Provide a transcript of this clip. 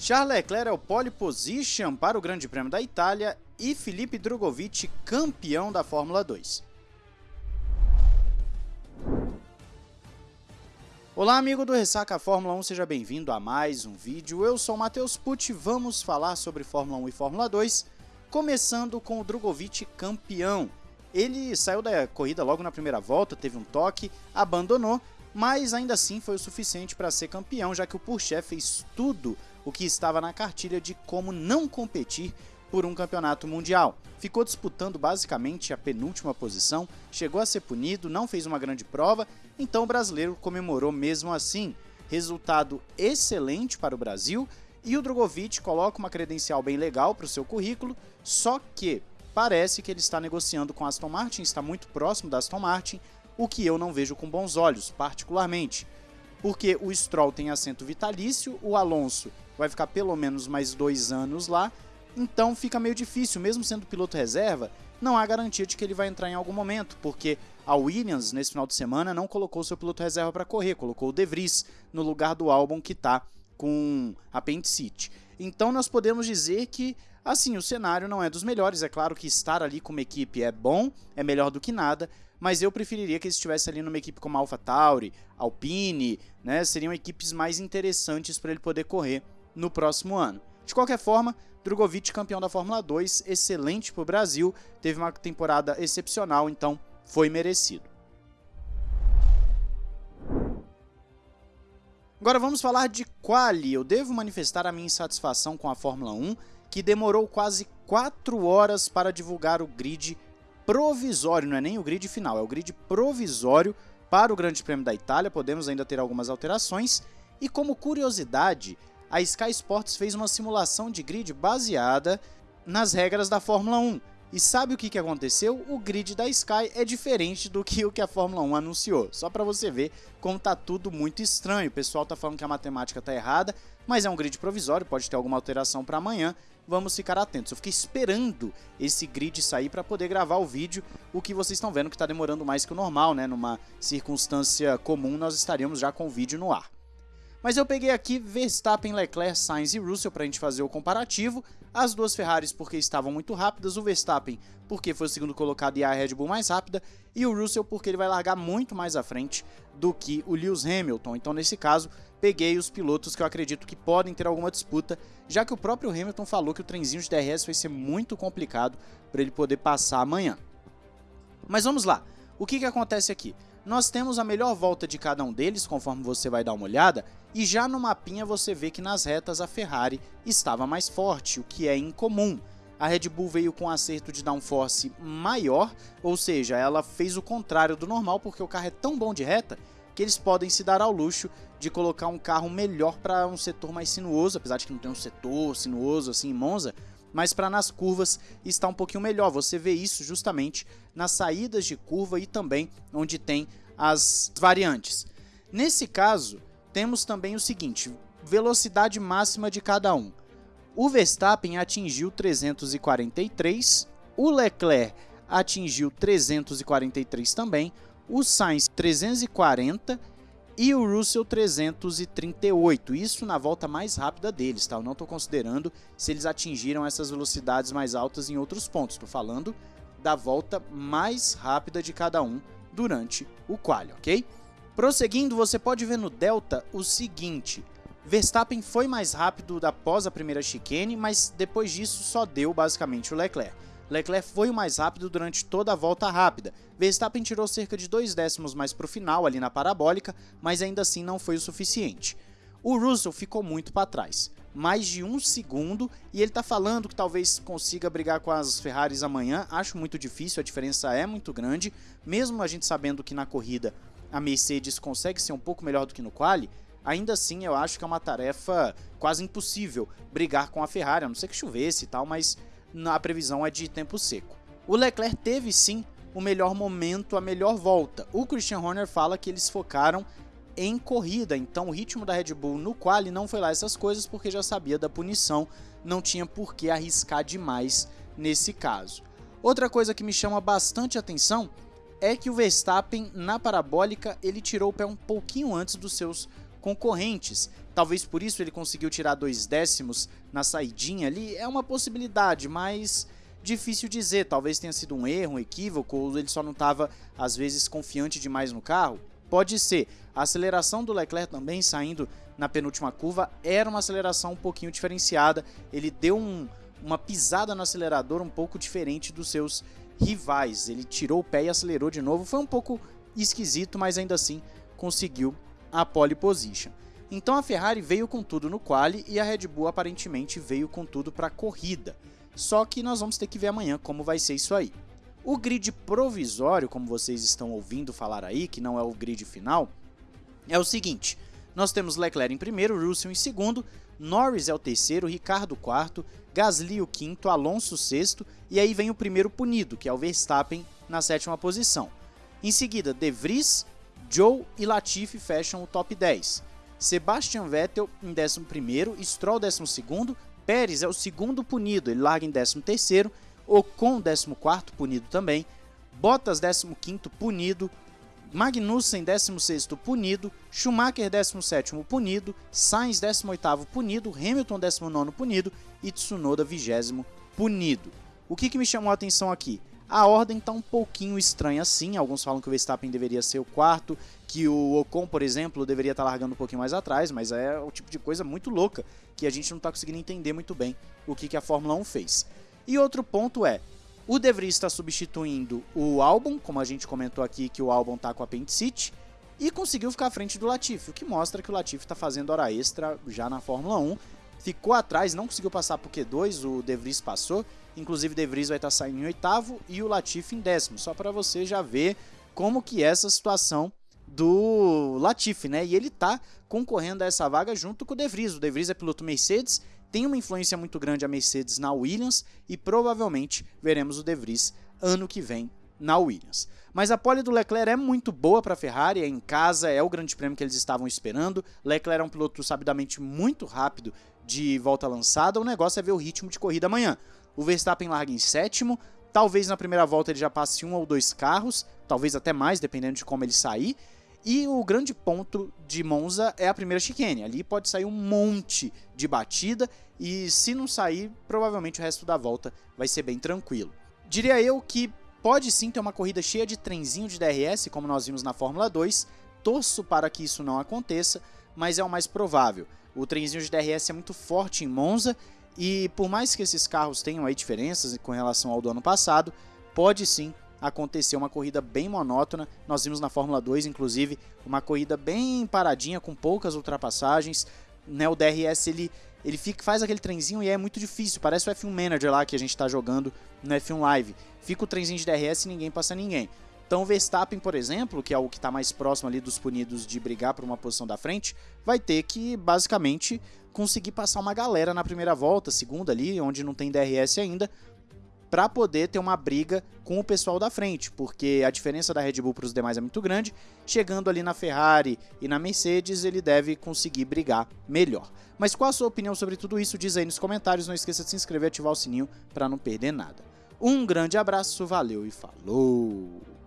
Charles Leclerc é o pole position para o Grande Prêmio da Itália e Felipe Drogovic campeão da Fórmula 2. Olá amigo do Ressaca Fórmula 1, seja bem-vindo a mais um vídeo. Eu sou o Matheus Pucci, vamos falar sobre Fórmula 1 e Fórmula 2, começando com o Drogovic campeão. Ele saiu da corrida logo na primeira volta, teve um toque, abandonou, mas ainda assim foi o suficiente para ser campeão, já que o Pourchaire fez tudo o que estava na cartilha de como não competir por um campeonato mundial. Ficou disputando basicamente a penúltima posição, chegou a ser punido, não fez uma grande prova, então o brasileiro comemorou mesmo assim. Resultado excelente para o Brasil e o Drogovic coloca uma credencial bem legal para o seu currículo, só que parece que ele está negociando com a Aston Martin, está muito próximo da Aston Martin, o que eu não vejo com bons olhos, particularmente. Porque o Stroll tem assento vitalício, o Alonso vai ficar pelo menos mais dois anos lá, então fica meio difícil, mesmo sendo piloto reserva, não há garantia de que ele vai entrar em algum momento, porque a Williams, nesse final de semana, não colocou seu piloto reserva para correr, colocou o De Vries no lugar do Albon que está com apendicite. Então nós podemos dizer que, assim, o cenário não é dos melhores, é claro que estar ali como equipe é bom, é melhor do que nada, mas eu preferiria que ele estivesse ali numa equipe como a AlphaTauri, Alpine, né, seriam equipes mais interessantes para ele poder correr no próximo ano. De qualquer forma, Drogovic campeão da Fórmula 2, excelente para o Brasil, teve uma temporada excepcional, então foi merecido. Agora vamos falar de quali. Eu devo manifestar a minha insatisfação com a Fórmula 1, que demorou quase 4 horas para divulgar o grid provisório, não é nem o grid final, é o grid provisório para o Grande Prêmio da Itália. Podemos ainda ter algumas alterações. E como curiosidade, a Sky Sports fez uma simulação de grid baseada nas regras da Fórmula 1. E sabe o que, aconteceu? O grid da Sky é diferente do que o que a Fórmula 1 anunciou. Só para você ver como tá tudo muito estranho. O pessoal tá falando que a matemática tá errada, mas é um grid provisório, pode ter alguma alteração para amanhã. Vamos ficar atentos. Eu fiquei esperando esse grid sair para poder gravar o vídeo, o que vocês estão vendo que está demorando mais que o normal, né? Numa circunstância comum, nós estaríamos já com o vídeo no ar. Mas eu peguei aqui Verstappen, Leclerc, Sainz e Russell para a gente fazer o comparativo. As duas Ferraris porque estavam muito rápidas, o Verstappen porque foi o segundo colocado e a Red Bull mais rápida, e o Russell porque ele vai largar muito mais à frente do que o Lewis Hamilton. Então nesse caso, peguei os pilotos que eu acredito que podem ter alguma disputa, já que o próprio Hamilton falou que o trenzinho de DRS vai ser muito complicado para ele poder passar amanhã. Mas vamos lá, o que, que acontece aqui? Nós temos a melhor volta de cada um deles, conforme você vai dar uma olhada, e já no mapinha você vê que nas retas a Ferrari estava mais forte, o que é incomum. A Red Bull veio com um acerto de downforce maior, ou seja, ela fez o contrário do normal porque o carro é tão bom de reta que eles podem se dar ao luxo de colocar um carro melhor para um setor mais sinuoso, apesar de que não tem um setor sinuoso assim em Monza, mas para nas curvas está um pouquinho melhor. Você vê isso justamente nas saídas de curva e também onde tem as variantes. Nesse caso, temos também o seguinte, velocidade máxima de cada um. O Verstappen atingiu 343, o Leclerc atingiu 343 também, o Sainz 340 e o Russell 338, isso na volta mais rápida deles, tá? Eu não estou considerando se eles atingiram essas velocidades mais altas em outros pontos, estou falando da volta mais rápida de cada um durante o quali, ok? Prosseguindo, você pode ver no Delta o seguinte, Verstappen foi mais rápido após a primeira chicane, mas depois disso só deu basicamente o Leclerc. Leclerc foi o mais rápido durante toda a volta rápida. Verstappen tirou cerca de dois décimos mais para o final, ali na parabólica, mas ainda assim não foi o suficiente. O Russell ficou muito para trás, mais de um segundo, e ele está falando que talvez consiga brigar com as Ferraris amanhã. Acho muito difícil, a diferença é muito grande, mesmo a gente sabendo que na corrida a Mercedes consegue ser um pouco melhor do que no quali, ainda assim eu acho que é uma tarefa quase impossível brigar com a Ferrari, a não ser que chovesse e tal, mas a previsão é de tempo seco. O Leclerc teve sim o melhor momento, a melhor volta. O Christian Horner fala que eles focaram em corrida, então o ritmo da Red Bull no quali não foi lá essas coisas porque já sabia da punição, não tinha por que arriscar demais nesse caso. Outra coisa que me chama bastante atenção é que o Verstappen na parabólica ele tirou o pé um pouquinho antes dos seus concorrentes Talvez por isso ele conseguiu tirar dois décimos na saidinha ali. É uma possibilidade, mas difícil dizer. Talvez tenha sido um erro, um equívoco, ou ele só não estava, às vezes, confiante demais no carro. Pode ser. A aceleração do Leclerc também, saindo na penúltima curva, era uma aceleração um pouquinho diferenciada. Ele deu um, uma pisada no acelerador um pouco diferente dos seus rivais. Ele tirou o pé e acelerou de novo. Foi um pouco esquisito, mas ainda assim conseguiu a pole position. Então a Ferrari veio com tudo no quali e a Red Bull aparentemente veio com tudo para a corrida. Só que nós vamos ter que ver amanhã como vai ser isso aí. O grid provisório, como vocês estão ouvindo falar aí, que não é o grid final, é o seguinte: nós temos Leclerc em primeiro, Russell em segundo, Norris é o terceiro, Ricardo quarto, Gasly o quinto, Alonso sexto e aí vem o primeiro punido, que é o Verstappen na sétima posição. Em seguida, De Vries, Joe e Latifi fecham o top 10. Sebastian Vettel em 11º, Stroll 12º, Pérez é o segundo punido, ele larga em 13º, Ocon 14º punido também, Bottas 15º punido, Magnussen 16º punido, Schumacher 17º punido, Sainz 18º punido, Hamilton 19º punido e Tsunoda 20 punido. O que, que me chamou a atenção aqui? A ordem está um pouquinho estranha assim, alguns falam que o Verstappen deveria ser o quarto, que o Ocon, por exemplo, deveria estar tá largando um pouquinho mais atrás, mas é o tipo de coisa muito louca que a gente não está conseguindo entender muito bem o que, que a Fórmula 1 fez. E outro ponto é, o De Vries está substituindo o Albon, como a gente comentou aqui que o Albon está com a apendicite, e conseguiu ficar à frente do Latifi, o que mostra que o Latifi está fazendo hora extra já na Fórmula 1. Ficou atrás, não conseguiu passar por Q2, o De Vries passou, inclusive De Vries vai estar tá saindo em oitavo e o Latifi em décimo, só para você já ver como que é essa situação do Latifi, né? E ele tá concorrendo a essa vaga junto com o De Vries. O De Vries é piloto Mercedes, tem uma influência muito grande a Mercedes na Williams e provavelmente veremos o De Vries ano que vem na Williams. Mas a pole do Leclerc é muito boa para a Ferrari, é em casa, é o grande prêmio que eles estavam esperando. Leclerc é um piloto sabidamente muito rápido de volta lançada, o negócio é ver o ritmo de corrida amanhã. O Verstappen larga em sétimo, talvez na primeira volta ele já passe um ou dois carros, talvez até mais, dependendo de como ele sair. E o grande ponto de Monza é a primeira chicane. Ali pode sair um monte de batida e se não sair, provavelmente o resto da volta vai ser bem tranquilo. Diria eu que pode sim ter uma corrida cheia de trenzinho de DRS, como nós vimos na Fórmula 2. Torço para que isso não aconteça, mas é o mais provável. O trenzinho de DRS é muito forte em Monza e por mais que esses carros tenham aí diferenças com relação ao do ano passado, pode sim acontecer uma corrida bem monótona. Nós vimos na Fórmula 2, inclusive, uma corrida bem paradinha, com poucas ultrapassagens. Né, o DRS ele, ele fica, faz aquele trenzinho e é muito difícil. Parece o F1 Manager lá que a gente está jogando no F1 Live. Fica o trenzinho de DRS e ninguém passa ninguém. Então Verstappen, por exemplo, que é o que está mais próximo ali dos punidos de brigar por uma posição da frente, vai ter que basicamente conseguir passar uma galera na primeira volta, segunda ali, onde não tem DRS ainda, para poder ter uma briga com o pessoal da frente, porque a diferença da Red Bull para os demais é muito grande. Chegando ali na Ferrari e na Mercedes, ele deve conseguir brigar melhor. Mas qual a sua opinião sobre tudo isso? Diz aí nos comentários. Não esqueça de se inscrever e ativar o sininho para não perder nada. Um grande abraço, valeu e falou!